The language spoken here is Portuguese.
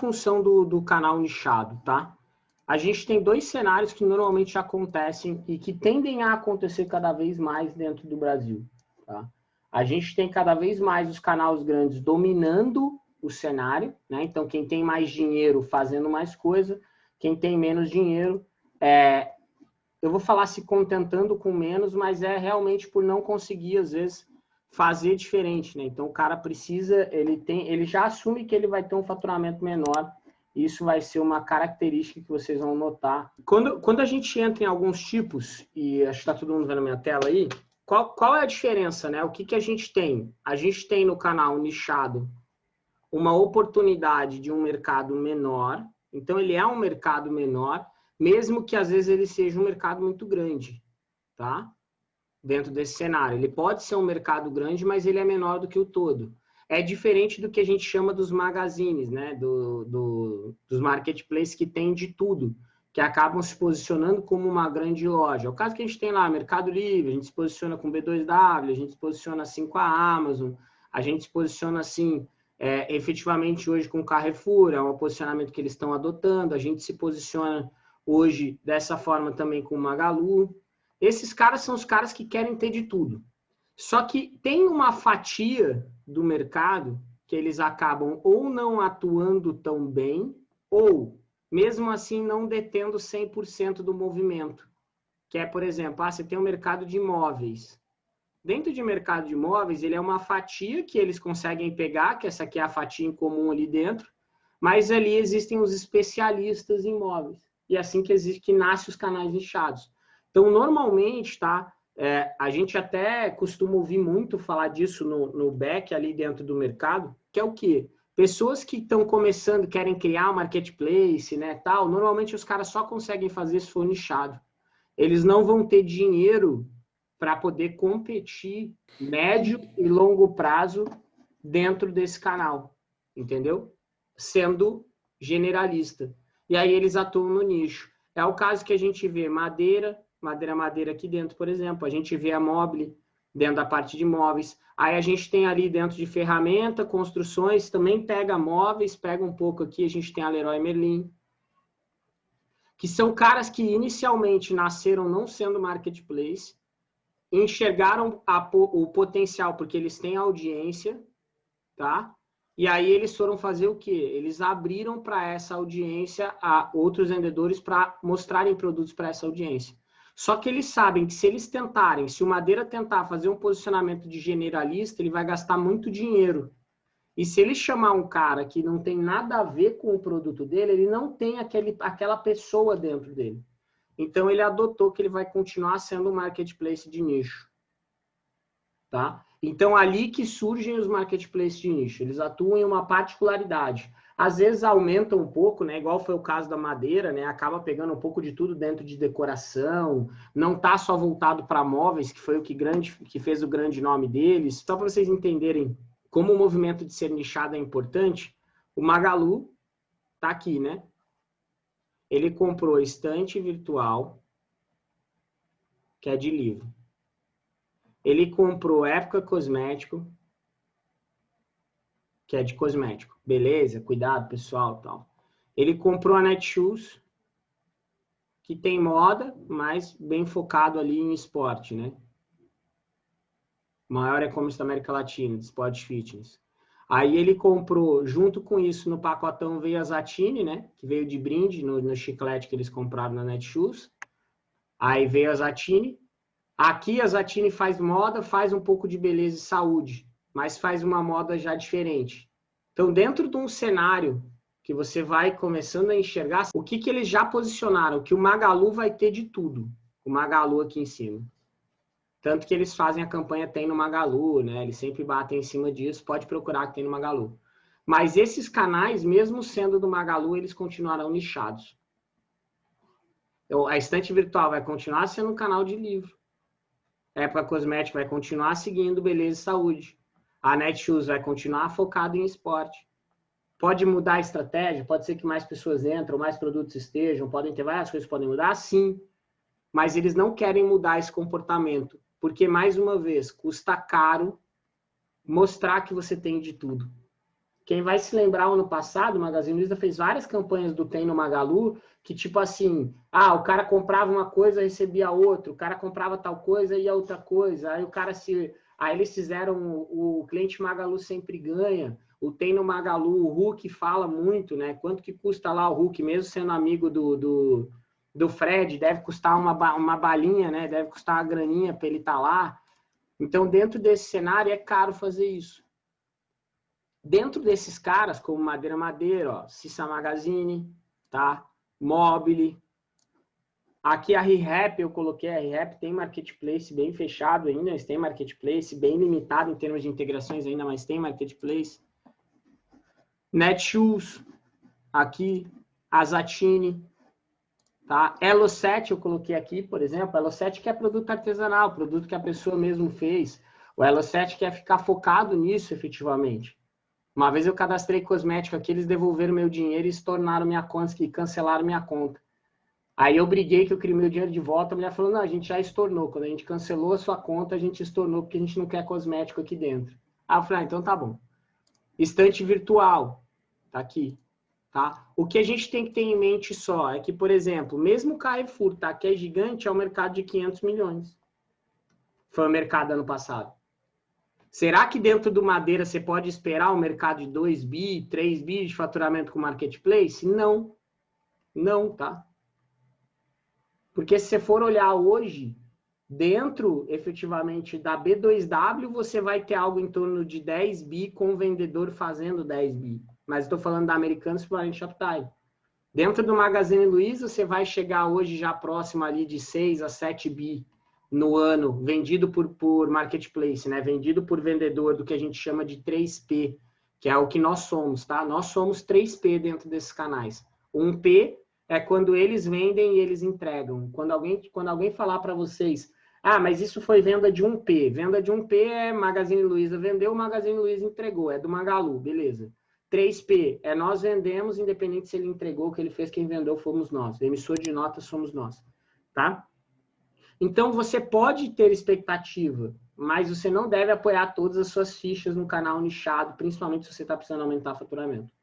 função do, do canal nichado, tá? A gente tem dois cenários que normalmente acontecem e que tendem a acontecer cada vez mais dentro do Brasil, tá? A gente tem cada vez mais os canais grandes dominando o cenário, né? Então, quem tem mais dinheiro fazendo mais coisa, quem tem menos dinheiro, é, eu vou falar se contentando com menos, mas é realmente por não conseguir, às vezes, fazer diferente, né? Então, o cara precisa, ele tem, ele já assume que ele vai ter um faturamento menor, isso vai ser uma característica que vocês vão notar. Quando, quando a gente entra em alguns tipos, e acho que está todo mundo vendo a minha tela aí, qual, qual é a diferença, né? O que, que a gente tem? A gente tem no canal nichado uma oportunidade de um mercado menor. Então, ele é um mercado menor, mesmo que às vezes ele seja um mercado muito grande, tá? Dentro desse cenário. Ele pode ser um mercado grande, mas ele é menor do que o todo. É diferente do que a gente chama dos magazines, né? Do, do, dos marketplaces que tem de tudo que acabam se posicionando como uma grande loja. É o caso que a gente tem lá, Mercado Livre, a gente se posiciona com B2W, a gente se posiciona assim com a Amazon, a gente se posiciona assim é, efetivamente hoje com o Carrefour, é um posicionamento que eles estão adotando, a gente se posiciona hoje dessa forma também com o Magalu. Esses caras são os caras que querem ter de tudo. Só que tem uma fatia do mercado que eles acabam ou não atuando tão bem, ou mesmo assim não detendo 100% do movimento. Que é, por exemplo, ah, você tem o um mercado de imóveis. Dentro de mercado de imóveis, ele é uma fatia que eles conseguem pegar, que essa aqui é a fatia em comum ali dentro, mas ali existem os especialistas em imóveis. E é assim que existe, que nasce os canais nichados. Então, normalmente, tá? É, a gente até costuma ouvir muito falar disso no, no back ali dentro do mercado, que é o quê? Pessoas que estão começando, querem criar um marketplace, né, tal, normalmente os caras só conseguem fazer se for nichado. Eles não vão ter dinheiro para poder competir médio e longo prazo dentro desse canal, entendeu? Sendo generalista. E aí eles atuam no nicho. É o caso que a gente vê madeira, madeira madeira aqui dentro, por exemplo. A gente vê a mobile dentro da parte de móveis. Aí a gente tem ali dentro de ferramenta, construções, também pega móveis, pega um pouco aqui, a gente tem a Leroy Merlin, que são caras que inicialmente nasceram não sendo marketplace, enxergaram a, o potencial porque eles têm audiência, tá? E aí eles foram fazer o quê? Eles abriram para essa audiência a outros vendedores para mostrarem produtos para essa audiência. Só que eles sabem que se eles tentarem, se o Madeira tentar fazer um posicionamento de generalista, ele vai gastar muito dinheiro. E se ele chamar um cara que não tem nada a ver com o produto dele, ele não tem aquele, aquela pessoa dentro dele. Então ele adotou que ele vai continuar sendo um marketplace de nicho. Tá? Então ali que surgem os marketplaces de nicho. Eles atuam em uma particularidade. Às vezes aumenta um pouco, né? Igual foi o caso da madeira, né? Acaba pegando um pouco de tudo dentro de decoração. Não tá só voltado para móveis, que foi o que grande, que fez o grande nome deles. Só para vocês entenderem como o movimento de ser nichado é importante. O Magalu tá aqui, né? Ele comprou estante virtual, que é de livro. Ele comprou Época Cosmético, que é de cosmético. Beleza, cuidado, pessoal, tal. Ele comprou a Netshoes, que tem moda, mas bem focado ali em esporte, né? Maior e-commerce da América Latina, de esporte fitness. Aí ele comprou, junto com isso, no pacotão veio a Zatini, né? Que veio de brinde no, no chiclete que eles compraram na Netshoes. Aí veio a Zatini. Aqui a Zatini faz moda, faz um pouco de beleza e saúde mas faz uma moda já diferente. Então, dentro de um cenário que você vai começando a enxergar, o que, que eles já posicionaram? Que o Magalu vai ter de tudo. O Magalu aqui em cima. Tanto que eles fazem a campanha Tem no Magalu, né? Eles sempre batem em cima disso, pode procurar que tem no Magalu. Mas esses canais, mesmo sendo do Magalu, eles continuarão nichados. Então, a estante virtual vai continuar sendo um canal de livro. Época Cosmética vai continuar seguindo Beleza e Saúde a Netshoes vai continuar focada em esporte. Pode mudar a estratégia, pode ser que mais pessoas entram, mais produtos estejam, podem ter várias coisas podem mudar, sim. Mas eles não querem mudar esse comportamento, porque, mais uma vez, custa caro mostrar que você tem de tudo. Quem vai se lembrar, ano passado, o Magazine Luiza fez várias campanhas do Tem no Magalu, que tipo assim, ah, o cara comprava uma coisa, recebia outra, o cara comprava tal coisa e outra coisa, aí o cara se... Aí eles fizeram o, o cliente Magalu sempre ganha, o Tem no Magalu, o Hulk fala muito, né? Quanto que custa lá o Hulk, mesmo sendo amigo do, do, do Fred, deve custar uma, uma balinha, né? Deve custar uma graninha para ele estar tá lá. Então, dentro desse cenário, é caro fazer isso. Dentro desses caras, como Madeira Madeira, ó, Cissa Magazine, tá? Mobile. Aqui a ReHap, eu coloquei a ReHap, tem marketplace bem fechado ainda, eles têm marketplace bem limitado em termos de integrações ainda, mas tem marketplace. Netshoes, aqui, Azatine, tá? Elo7 eu coloquei aqui, por exemplo, Elo7 que é produto artesanal, produto que a pessoa mesmo fez. O Elo7 quer ficar focado nisso efetivamente. Uma vez eu cadastrei cosmético aqui, eles devolveram meu dinheiro e se tornaram minha conta, e cancelaram minha conta. Aí eu briguei que eu queria meu dinheiro de volta, a mulher falou, não, a gente já estornou. Quando a gente cancelou a sua conta, a gente estornou porque a gente não quer cosmético aqui dentro. Aí eu falei, ah, então tá bom. Estante virtual, tá aqui. Tá? O que a gente tem que ter em mente só é que, por exemplo, mesmo o Carrefour, tá, que é gigante, é um mercado de 500 milhões. Foi o mercado ano passado. Será que dentro do Madeira você pode esperar um mercado de 2 bi, 3 bi de faturamento com marketplace? Não. Não, tá? Porque se você for olhar hoje, dentro, efetivamente, da B2W, você vai ter algo em torno de 10 bi com o vendedor fazendo 10 bi. Mas estou falando da Americanas Foreign Shoptime. Dentro do Magazine Luiza, você vai chegar hoje já próximo ali de 6 a 7 bi no ano vendido por, por marketplace, né? Vendido por vendedor do que a gente chama de 3P, que é o que nós somos, tá? Nós somos 3P dentro desses canais. 1P é quando eles vendem e eles entregam. Quando alguém, quando alguém falar para vocês, ah, mas isso foi venda de 1P. Venda de 1P é Magazine Luiza vendeu, Magazine Luiza entregou, é do Magalu, beleza. 3P é nós vendemos, independente se ele entregou, o que ele fez, quem vendeu fomos nós. emissor de notas somos nós, tá? Então, você pode ter expectativa, mas você não deve apoiar todas as suas fichas no canal nichado, principalmente se você está precisando aumentar o faturamento.